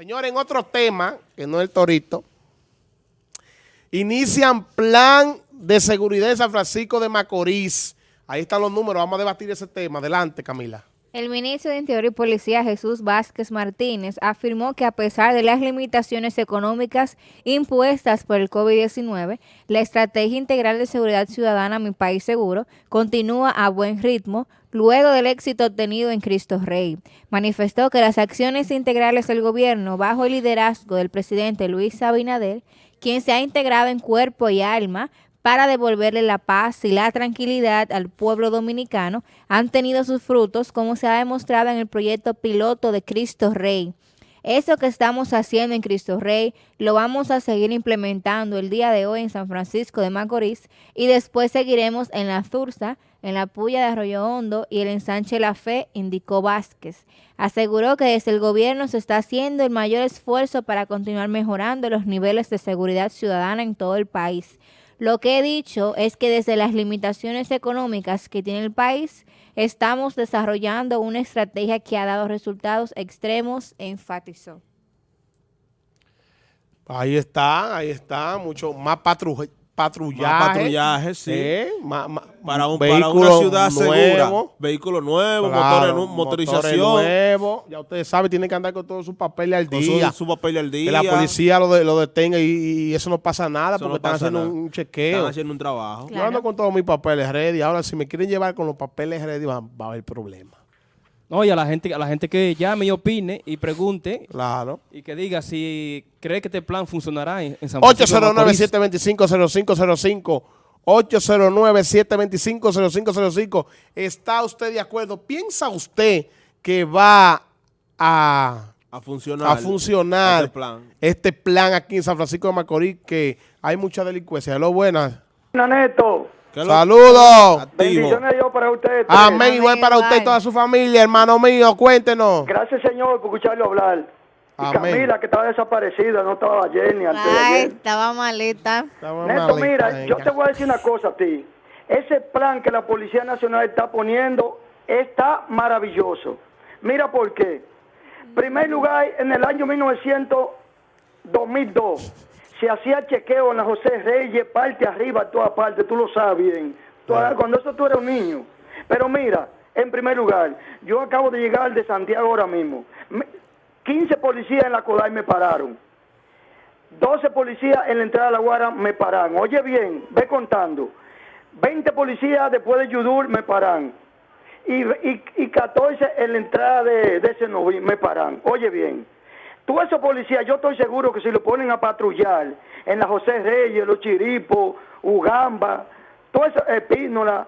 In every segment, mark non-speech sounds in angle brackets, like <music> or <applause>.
Señores, en otro tema, que no es el torito, inician plan de seguridad en San Francisco de Macorís. Ahí están los números, vamos a debatir ese tema. Adelante, Camila. El ministro de Interior y Policía Jesús Vázquez Martínez afirmó que a pesar de las limitaciones económicas impuestas por el COVID-19, la Estrategia Integral de Seguridad Ciudadana Mi País Seguro continúa a buen ritmo luego del éxito obtenido en Cristo Rey. Manifestó que las acciones integrales del gobierno bajo el liderazgo del presidente Luis Abinader, quien se ha integrado en cuerpo y alma para devolverle la paz y la tranquilidad al pueblo dominicano han tenido sus frutos, como se ha demostrado en el proyecto piloto de Cristo Rey. Eso que estamos haciendo en Cristo Rey lo vamos a seguir implementando el día de hoy en San Francisco de Macorís y después seguiremos en la Zurza, en la Puya de Arroyo Hondo y el ensanche La Fe, indicó Vázquez. Aseguró que desde el gobierno se está haciendo el mayor esfuerzo para continuar mejorando los niveles de seguridad ciudadana en todo el país. Lo que he dicho es que desde las limitaciones económicas que tiene el país, estamos desarrollando una estrategia que ha dado resultados extremos, enfatizó. Ahí está, ahí está, mucho más patrullaje patrullaje, sí. para, un, para una ciudad segura. Vehículo nuevo, motores, motorización. nuevo. Ya ustedes saben, tienen que andar con todos sus papeles al día. Su, papel al día. Que la policía lo, de, lo detenga y, eso no pasa nada porque están haciendo un chequeo. Están haciendo un trabajo. Yo ando con todos mis papeles ready. Ahora, si me quieren llevar con los papeles ready, va, va a haber problema. No, y a la gente, a la gente que llame y opine y pregunte. Claro. Y que diga si cree que este plan funcionará en, San Francisco 809-725-0505. 809-725-0505. ¿Está usted de acuerdo? ¿Piensa usted que va a, a funcionar, a funcionar este, plan. este plan aquí en San Francisco de Macorís? Que hay mucha delincuencia. Lo buenas. Neto. Saludos. Bendiciones Dios para ustedes. Amén. Igual para usted y toda su familia, hermano mío. Cuéntenos. Gracias, Señor, por escucharlo hablar. Y Camila, que estaba desaparecida, no estaba ayer ni antes Ay, estaba maleta. Neto, mira, yo te voy a decir una cosa a ti. Ese plan que la Policía Nacional está poniendo está maravilloso. Mira por qué. primer lugar, en el año 1900, 2002 se hacía chequeo en la José Reyes, parte arriba, toda parte, tú lo sabes bien. Cuando eso tú eres un niño. Pero mira, en primer lugar, yo acabo de llegar de Santiago ahora mismo. 15 policías en la Codai me pararon. 12 policías en la entrada de la Guara me paran. Oye bien, ve contando. 20 policías después de Yudur me paran. Y, y, 14 en la entrada de, de Senoví me paran. Oye bien. Tú esos policías, yo estoy seguro que si lo ponen a patrullar en la José Reyes, Los Chiripos, Ugamba, todo eso, Epínola,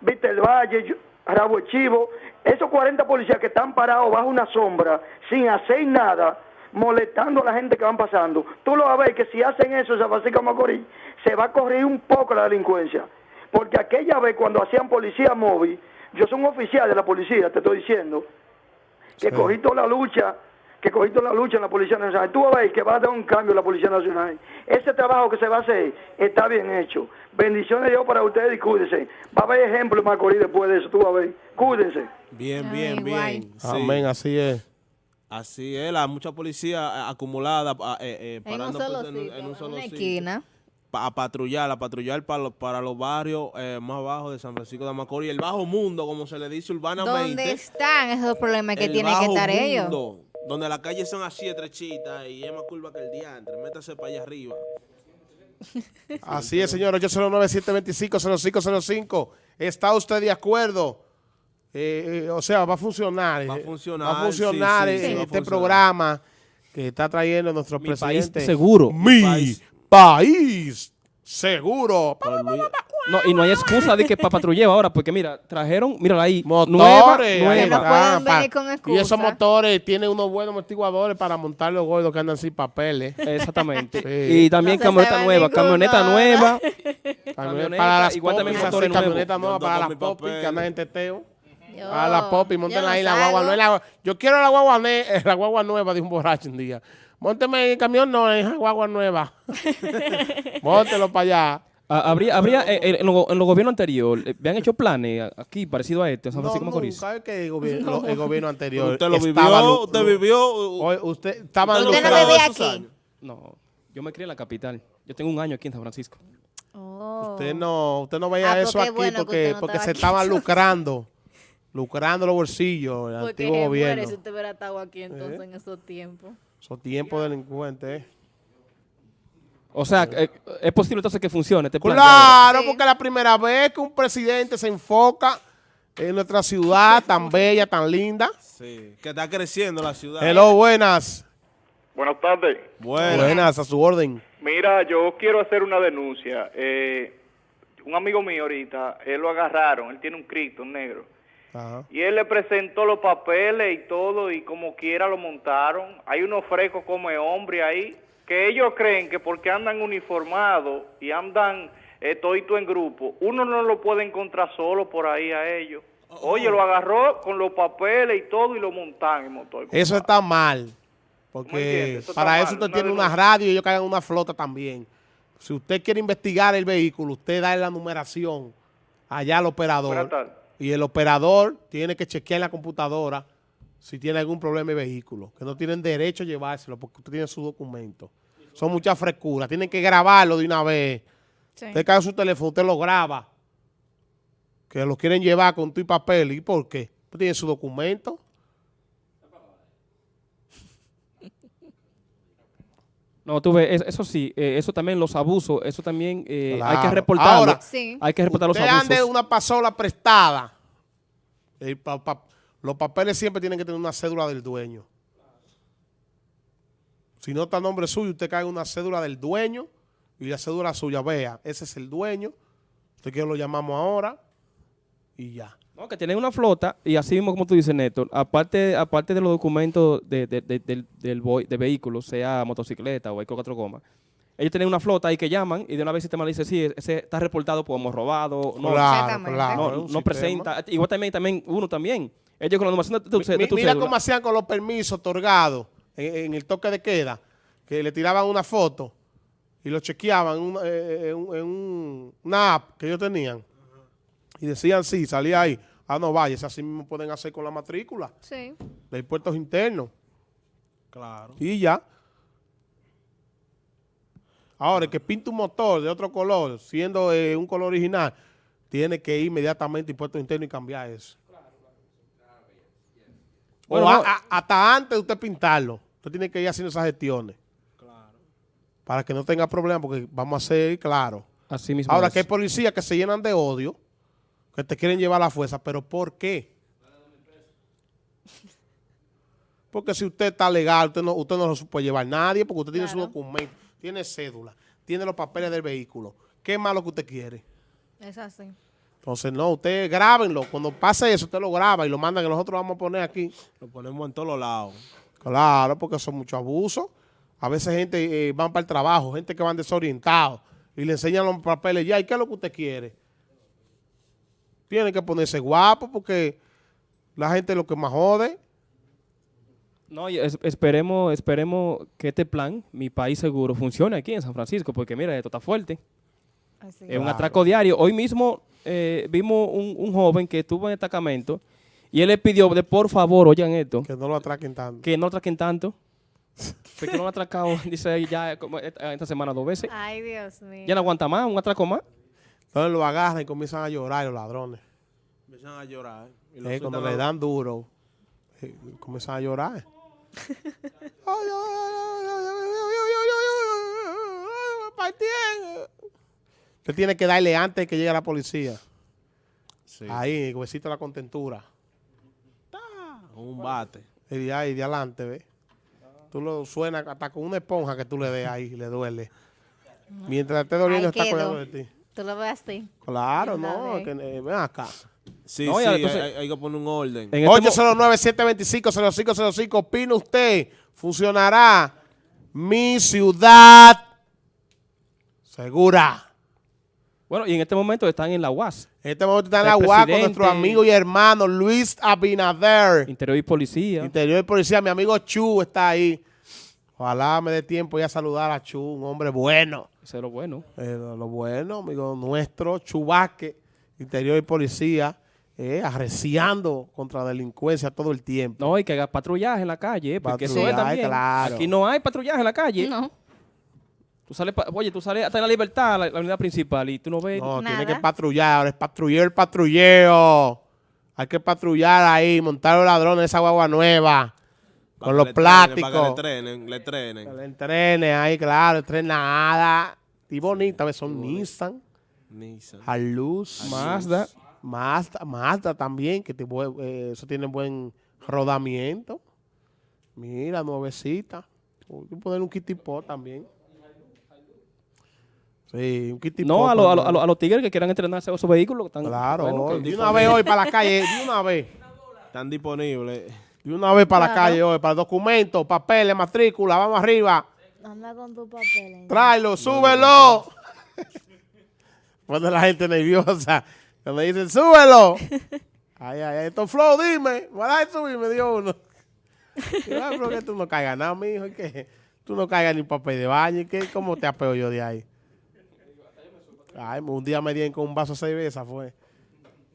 Viste el Valle, Rabo Chivo, esos 40 policías que están parados bajo una sombra, sin hacer nada, molestando a la gente que van pasando, tú lo vas a ver que si hacen eso en San Francisco Macorís, se va a correr un poco la delincuencia. Porque aquella vez cuando hacían policía móvil, yo soy un oficial de la policía, te estoy diciendo, que cogí toda la lucha que cogiste la lucha en la Policía Nacional. Tú vas a ver que va a dar un cambio en la Policía Nacional. Ese trabajo que se va a hacer está bien hecho. Bendiciones de Dios para ustedes y cuídense. Va a haber ejemplos Macorís después de eso, tú vas a ver. Cuídense. Bien, bien, bien. Amén, así es. Así es, la mucha policía acumulada eh, eh, parando en un solo, esquina. a patrullar, a patrullar para, los, para los barrios eh, más bajos de San Francisco de Macorís, el bajo mundo, como se le dice urbanamente. ¿Dónde están esos problemas que tienen que estar ellos? Donde las calles son así estrechitas y es más curva que el diantre, métase para allá arriba. <laughs> Así es, señor, 809-725-0505. ¿Está usted de acuerdo? Eh, eh, o sea, va a funcionar. Va a funcionar. Va a funcionar este programa que está trayendo nuestro presidente. País seguro. Mi, país. seguro. No, y no hay excusa de que para patrullar ahora, porque mira, trajeron, mírala ahí, motores. Nueva, no pueden con Y esos motores tienen unos buenos amortiguadores para montar los gordos que andan sin papeles. Exactamente. Y también camioneta nueva, camioneta nueva. para las igual también motores camioneta nueva para las popis que andan en teteo. a las popis, monten ahí la guagua nueva. Yo quiero la guagua, la guagua nueva de un borracho un día. Mónteme el camión, no, es la guagua nueva. <laughs> Móntelo para allá. Ah, habría, habría eh, eh, en, los lo gobiernos anteriores, ¿habían hecho planes aquí parecido a este, San Francisco no, Macorís? ¿Sabe que el gobierno, <laughs> el gobierno anterior ¿Usted lo vivió? ¿Usted vivió? ¿Usted estaba ¿Usted no vivía aquí? No, yo me crié en la capital. Yo tengo un año aquí en San Francisco. Oh. Usted no, usted no veía ah, eso aquí porque, porque se estaban <laughs> lucrando. lucrando los bolsillos el porque antiguo gobierno. si usted hubiera estado aquí entonces ¿Eh? en esos tiempos. Esos tiempos delincuentes. O sea, eh, es posible entonces que funcione este plan. Claro, porque es la primera vez que un presidente se enfoca en nuestra ciudad <laughs> tan bella, tan linda. Sí, que está creciendo la ciudad. Hello, buenas. Buenas tardes. Buenas, a su orden. Mira, yo quiero hacer una denuncia. Eh, un amigo mío ahorita, él lo agarraron, él tiene un cripto negro. Y él le presentó los papeles y todo, y como quiera lo montaron. Hay unos frescos como hombre ahí, que ellos creen que porque andan uniformados y andan eh, en grupo, uno no lo puede encontrar solo por ahí a ellos. Oye, lo agarró con los papeles y todo y lo montan en motor. Eso está mal. Porque para eso usted tiene una radio y ellos caen una flota también. Si usted quiere investigar el vehículo, usted da la numeración allá al operador. Y el operador tiene que chequear en la computadora si tiene algún problema de vehículo. Que no tienen derecho a llevárselo porque usted tiene su documento. Son muchas frescuras. Tienen que grabarlo de una vez. Usted cae su teléfono, usted lo graba. Que lo quieren llevar con tu y papel. ¿Y por qué? Usted tiene su documento. <laughs> No, tú ves, eso sí, eh, eso también, los abusos, eso también eh, hay que reportarlo. Ahora, hay que reportar los abusos. ande una pasola prestada. los papeles siempre tienen que tener una cédula del dueño. Si no está el nombre suyo, usted cae una cédula del dueño y la cédula suya, vea, ese es el dueño. Usted que lo llamamos ahora y ya. No, que tienen una flota y así mismo como tú dices, Néstor, aparte aparte de los documentos de, de, de, del, de vehículos, sea motocicleta o vehículo cuatro gomas, ellos tienen una flota ahí que llaman y de una vez el sistema dice, sí, ese está reportado como hemos robado. No, claro, no, presenta. Igual también, también uno también. Ellos con la numeración de tu, de tu Mira cómo hacían con los permisos otorgados en, el toque de queda, que le tiraban una foto y lo chequeaban eh, en, en una app que ellos tenían y decían sí, salía ahí. Ah, no vayas, así mismo pueden hacer con la matrícula. Sí. De puertos internos. Claro. Y ya. Ahora, el que pinta un motor de otro color, siendo eh, un color original, tiene que ir inmediatamente a puertos internos y cambiar eso. Bueno, hasta antes de usted pintarlo, usted tiene que ir haciendo esas gestiones. Claro. Para que no tenga problemas, porque vamos a ser claro. Así mismo Ahora que hay policías que se llenan de odio, que te quieren llevar a la fuerza, pero ¿por qué? Porque si usted está legal, usted no, usted no lo puede llevar nadie, porque usted tiene su documento, tiene cédula, tiene los papeles del vehículo. ¿Qué más lo que usted quiere? Es así. Entonces, no, usted grábenlo. Cuando pase eso, usted lo graba y lo manda que nosotros vamos a poner aquí. Lo ponemos en todos los lados. Claro, porque son muchos abusos. A veces gente eh, van para el trabajo, gente que van desorientados y le enseñan los papeles ya. ¿Y qué es lo que usted quiere? Tiene que ponerse guapo porque la gente es lo que más jode. No, esperemos, esperemos que este plan, Mi País Seguro, funcione aquí en San Francisco, porque mira, esto está fuerte. es un atraco diario. Hoy mismo eh, vimos un, joven que estuvo en el destacamento y él le pidió, de por favor, oigan esto. Que no lo atraquen tanto. Que no lo atraquen tanto. que no lo atracado, dice ya esta semana dos veces. Ay, Dios mío. Ya no aguanta más, un atraco más. Entonces lo agarran y comienzan a llorar los ladrones. Comienzan a llorar. Y cuando le dan duro, comienzan a llorar. Usted tiene que darle antes que llegue la policía. Ahí, el huesito de la contentura. Un bate. Y de ahí, de adelante, ¿ves? Tú lo suenas hasta con una esponja que tú le des ahí, le duele. Mientras esté doliendo, está cuidando de ti. ¿Tú lo ves así? Claro, no, que, eh, ven acá. Sí, sí, hay, que poner un orden. 809-725-0505, este opina usted, funcionará mi ciudad segura. Bueno, y en este momento están en la UAS. En este momento están en la UAS con nuestro amigo y hermano Luis Abinader. Interior y Policía. Interior y Policía, mi amigo Chu está ahí. Ojalá me dé tiempo ya saludar a Chu, un hombre bueno. Eso es lo bueno. lo bueno, amigo nuestro, Chubasque, interior y policía, eh, arreciando contra la delincuencia todo el tiempo. No, y que haga patrullaje en la calle, porque eso es también. Aquí no hay patrullaje en la calle. No. Tú sales, oye, tú sales hasta en la libertad, la, unidad principal, y tú no ves No, tiene que patrullar, ahora es patrullero el patrulleo. Hay que patrullar ahí, montar los ladrones esa guagua nueva. con los plásticos. para que le trenen, le trenen. Le entrenen ahí, claro, nada. Y bonita, ¿ves? Son Nissan. Nissan. Luz. Mazda. Mazda, Mazda también, que eh, eso tiene buen rodamiento. Mira, nuevecita. Que poner un kitipó también. Sí, un kitipó. No, a, a, a, los tigres que quieran entrenarse a esos vehículos. Están, claro, de una vez hoy para la calle, de una vez. Están disponibles. De una vez para la calle hoy, para documentos, papeles, matrícula, vamos arriba. Anda con tu papel. Tráelo, súbelo. Cuando <laughs> la gente nerviosa. Que me dicen, súbelo. <laughs> ay, ay, ay, esto flow, dime. ¿Verdad subir? Me dio uno. Yo, pero que tú no caigas nada, mijo. Que tú no caigas ni papel de baño. ¿Qué? ¿Cómo te apego yo de ahí? Ay, un día me dieron con un vaso de cerveza, fue.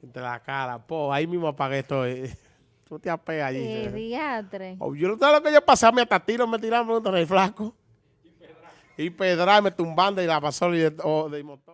Entre la cara. Po, ahí mismo apagué esto. <laughs> Tú te apegas allí. Qué diatre. Oh, yo no sé lo que yo pasé, me hasta tiro, me tiraron, me el flaco. Y pedrar. Y pedrar, me tumbando y la pasó de, de motor.